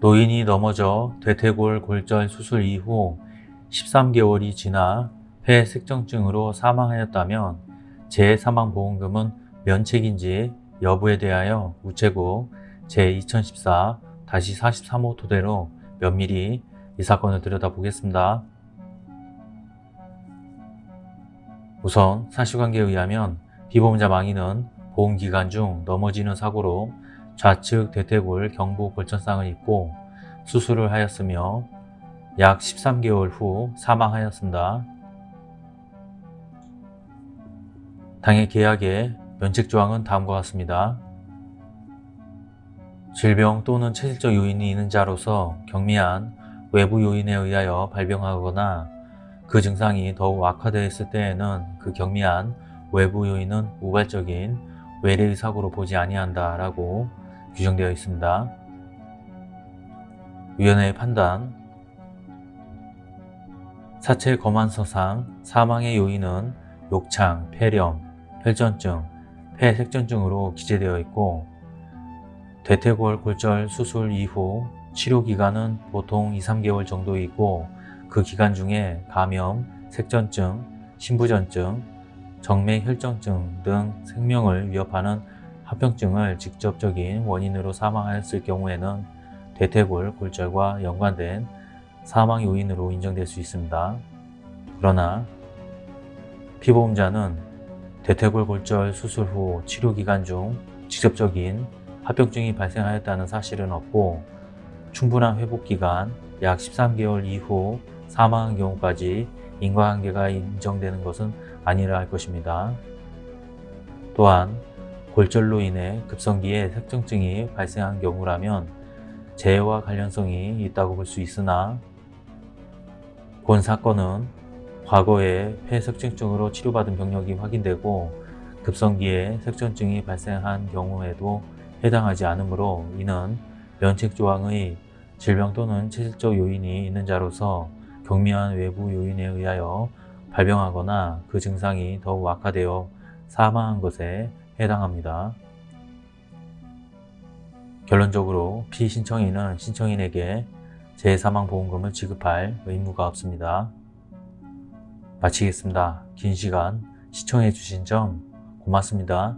노인이 넘어져 대퇴골 골절 수술 이후 13개월이 지나 폐색정증으로 사망하였다면 재사망보험금은 면책인지 여부에 대하여 우체국 제2014-43호 토대로 면밀히 이 사건을 들여다보겠습니다. 우선 사실관계에 의하면 피보험자 망인은 보험기간 중 넘어지는 사고로 좌측 대퇴골 경부 골천상을 입고 수술을 하였으며 약 13개월 후 사망하였습니다. 당해 계약의 면책 조항은 다음과 같습니다. 질병 또는 체질적 요인이 있는 자로서 경미한 외부 요인에 의하여 발병하거나 그 증상이 더욱 악화되었을 때에는 그 경미한 외부 요인은 우발적인 외래의 사고로 보지 아니한다 라고 규정되어 있습니다. 위원회의 판단 사체 검안서상 사망의 요인은 욕창, 폐렴, 혈전증, 폐색전증으로 기재되어 있고 대퇴골 골절 수술 이후 치료기간은 보통 2, 3개월 정도이고 그 기간 중에 감염, 색전증, 신부전증, 정맥혈전증 등 생명을 위협하는 합병증을 직접적인 원인으로 사망하였을 경우에는 대퇴골 골절과 연관된 사망 요인으로 인정될 수 있습니다. 그러나 피보험자는 대퇴골 골절 수술 후 치료 기간 중 직접적인 합병증이 발생하였다는 사실은 없고 충분한 회복 기간 약 13개월 이후 사망한 경우까지 인과관계가 인정되는 것은 아니라 할 것입니다. 또한 골절로 인해 급성기에 색정증이 발생한 경우라면 재해와 관련성이 있다고 볼 수 있으나 본 사건은 과거에 폐색증증으로 치료받은 병력이 확인되고 급성기에 색전증이 발생한 경우에도 해당하지 않으므로 이는 면책조항의 질병 또는 체질적 요인이 있는 자로서 경미한 외부 요인에 의하여 발병하거나 그 증상이 더욱 악화되어 사망한 것에 해당합니다. 결론적으로 피신청인은 신청인에게 재사망보험금을 지급할 의무가 없습니다. 마치겠습니다. 긴 시간 시청해 주신 점 고맙습니다.